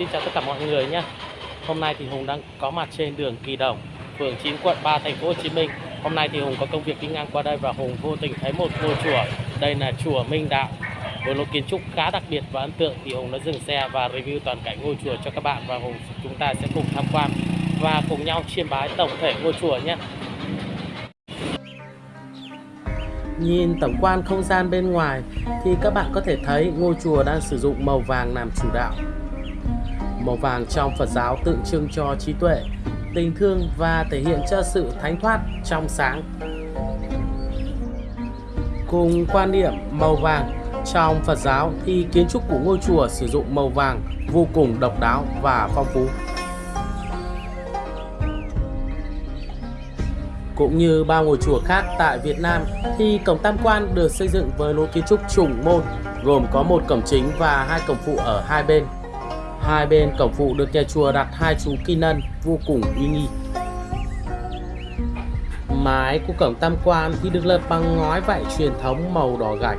Xin chào tất cả mọi người nhé. Hôm nay thì Hùng đang có mặt trên đường Kỳ Đồng, phường 9 quận 3 thành phố Hồ Chí Minh. Hôm nay thì Hùng có công việc đi ngang qua đây và Hùng vô tình thấy một ngôi chùa. Đây là chùa Minh Đạo. Với lối kiến trúc khá đặc biệt và ấn tượng thì Hùng đã dừng xe và review toàn cảnh ngôi chùa cho các bạn và Hùng chúng ta sẽ cùng tham quan và cùng nhau chiêm bái tổng thể ngôi chùa nhé. Nhìn tổng quan không gian bên ngoài thì các bạn có thể thấy ngôi chùa đang sử dụng màu vàng làm chủ đạo. Màu vàng trong Phật giáo tượng trưng cho trí tuệ, tình thương và thể hiện cho sự thánh thoát, trong sáng. Cùng quan niệm màu vàng trong Phật giáo thì kiến trúc của ngôi chùa sử dụng màu vàng vô cùng độc đáo và phong phú. Cũng như bao ngôi chùa khác tại Việt Nam thì cổng tam quan được xây dựng với lối kiến trúc trùng môn gồm có một cổng chính và hai cổng phụ ở hai bên. Hai bên cổng phụ được nhà chùa đặt hai chú kim nân vô cùng uy nghi. Mái của cổng tam quan thì được lợp bằng ngói vải truyền thống màu đỏ gạch.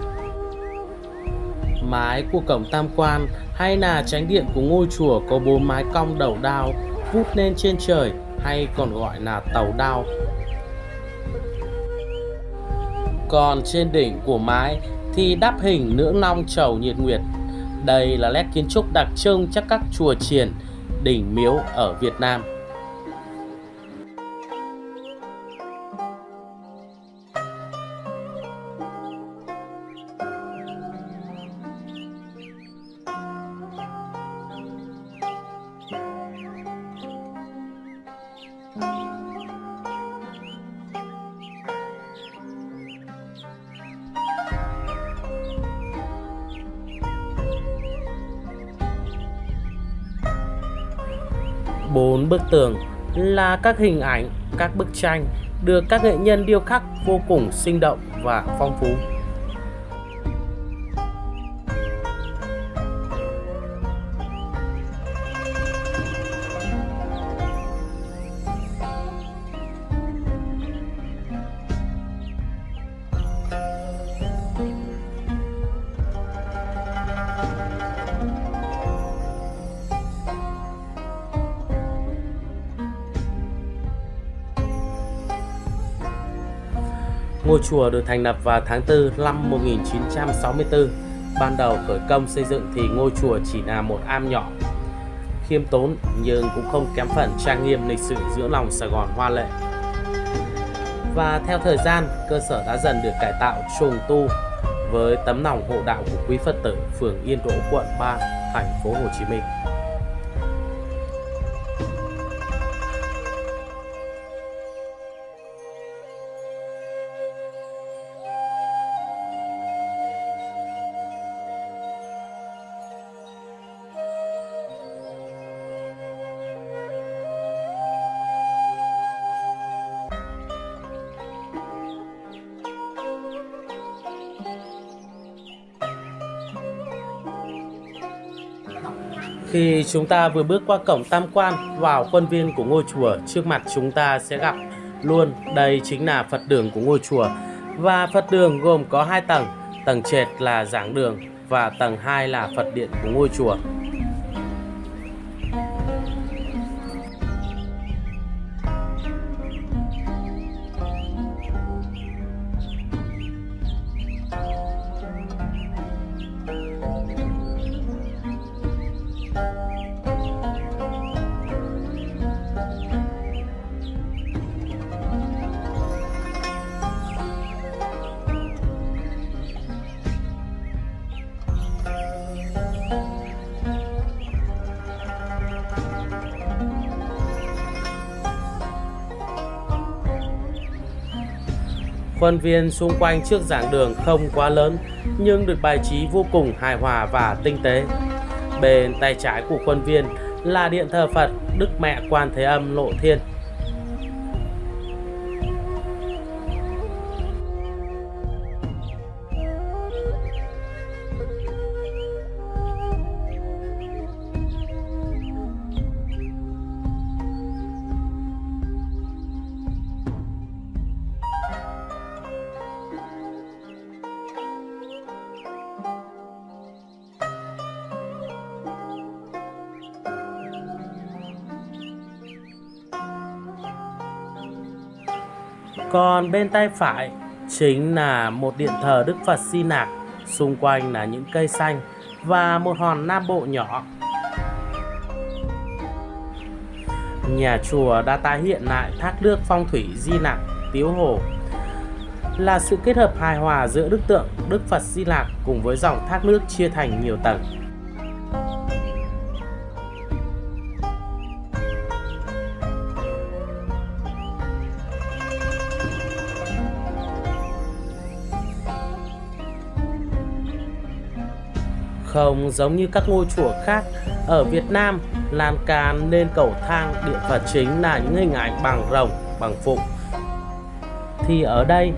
Mái của cổng tam quan hay là tránh điện của ngôi chùa có bốn mái cong đầu đao vút lên trên trời hay còn gọi là tàu đao còn trên đỉnh của mái thì đắp hình nữ long trầu nhiệt nguyệt. Đây là nét kiến trúc đặc trưng chắc các chùa chiền, đỉnh miếu ở Việt Nam. Bốn bức tường là các hình ảnh, các bức tranh được các nghệ nhân điêu khắc vô cùng sinh động và phong phú. Ngôi chùa được thành lập vào tháng 4 năm 1964. Ban đầu khởi công xây dựng thì ngôi chùa chỉ là một am nhỏ, khiêm tốn nhưng cũng không kém phần trang nghiêm lịch sự giữa lòng Sài Gòn hoa lệ. Và theo thời gian, cơ sở đã dần được cải tạo trùng tu với tấm lòng hộ đạo của quý Phật tử phường Yên Đỗ, quận 3, thành phố Hồ Chí Minh. Khi chúng ta vừa bước qua cổng tam quan vào khuôn viên của ngôi chùa, trước mặt chúng ta sẽ gặp luôn đây chính là Phật đường của ngôi chùa. Và Phật đường gồm có hai tầng, tầng trệt là giảng đường và tầng 2 là Phật điện của ngôi chùa. Khuôn viên xung quanh trước giảng đường không quá lớn, nhưng được bài trí vô cùng hài hòa và tinh tế. Bên tay trái của khuôn viên là điện thờ Phật Đức Mẹ Quan Thế Âm Lộ Thiên Còn bên tay phải chính là một điện thờ Đức Phật Di Nạc, xung quanh là những cây xanh và một hòn nam bộ nhỏ. Nhà chùa đã tái hiện lại thác nước phong thủy Di Nạc, Tiếu Hồ là sự kết hợp hài hòa giữa đức tượng Đức Phật Di Lạc cùng với dòng thác nước chia thành nhiều tầng. Không giống như các ngôi chùa khác, ở Việt Nam, lan can lên cầu thang điện Phật chính là những hình ảnh bằng rồng, bằng phụng. Thì ở đây,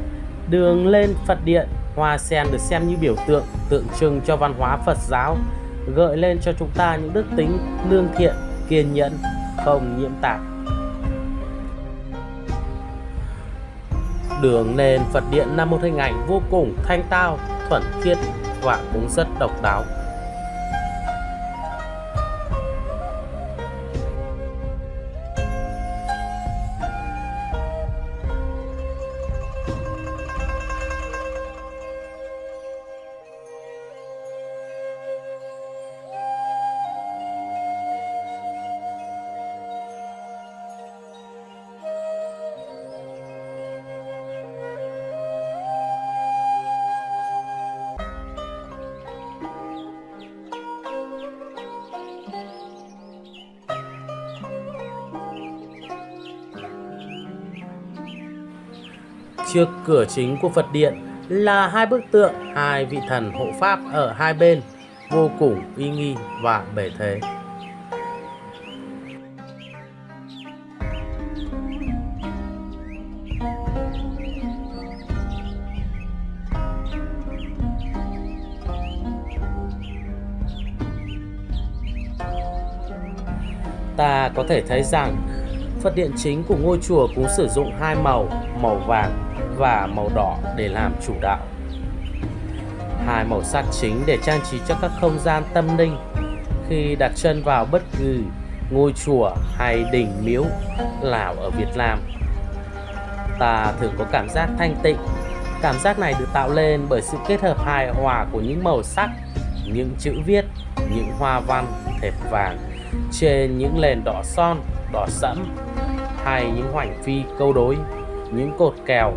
đường lên Phật điện, hoa sen được xem như biểu tượng, tượng trưng cho văn hóa Phật giáo, gợi lên cho chúng ta những đức tính lương thiện, kiên nhẫn, không nhiễm tạp. Đường lên Phật điện là một hình ảnh vô cùng thanh tao, thuần khiết và cũng rất độc đáo. Trước cửa chính của Phật điện là hai bức tượng hai vị thần hộ pháp ở hai bên, vô cùng uy nghi và bề thế. Ta có thể thấy rằng Phật điện chính của ngôi chùa cũng sử dụng hai màu, màu vàng và màu đỏ để làm chủ đạo. Hai màu sắc chính để trang trí cho các không gian tâm linh khi đặt chân vào bất cứ ngôi chùa hay đình miếu nào ở Việt Nam. Ta thường có cảm giác thanh tịnh. Cảm giác này được tạo lên bởi sự kết hợp hài hòa của những màu sắc, những chữ viết, những hoa văn thẹp vàng trên những nền đỏ son, đỏ sẫm hay những hoành phi câu đối, những cột kèo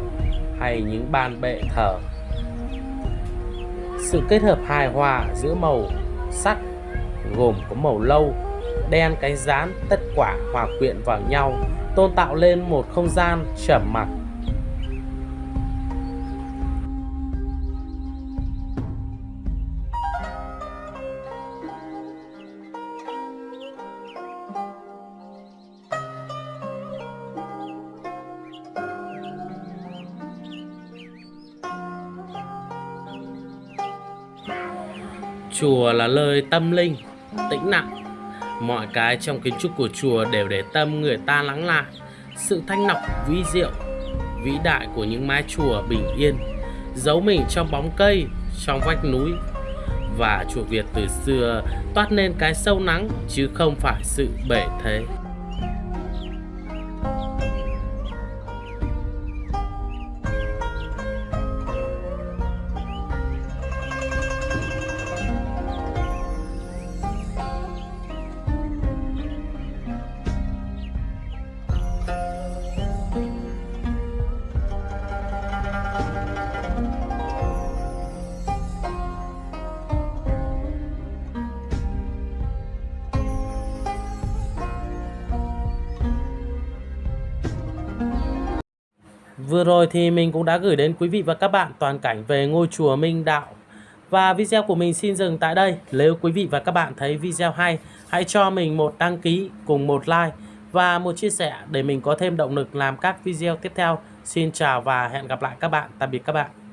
hay những ban bệ thờ. Sự kết hợp hài hòa giữa màu sắc gồm có màu lâu, đen cánh rán tất quả hòa quyện vào nhau tôn tạo lên một không gian trầm mặc Chùa là nơi tâm linh, tĩnh lặng. Mọi cái trong kiến trúc của chùa đều để tâm người ta lắng lại. Sự thanh lọc vĩ diệu, vĩ đại của những mái chùa bình yên, giấu mình trong bóng cây, trong vách núi. Và chùa Việt từ xưa toát lên cái sâu nắng chứ không phải sự bể thế. Vừa rồi thì mình cũng đã gửi đến quý vị và các bạn toàn cảnh về ngôi chùa Minh Đạo. Và video của mình xin dừng tại đây. Nếu quý vị và các bạn thấy video hay, hãy cho mình một đăng ký cùng một like và một chia sẻ để mình có thêm động lực làm các video tiếp theo. Xin chào và hẹn gặp lại các bạn. Tạm biệt các bạn.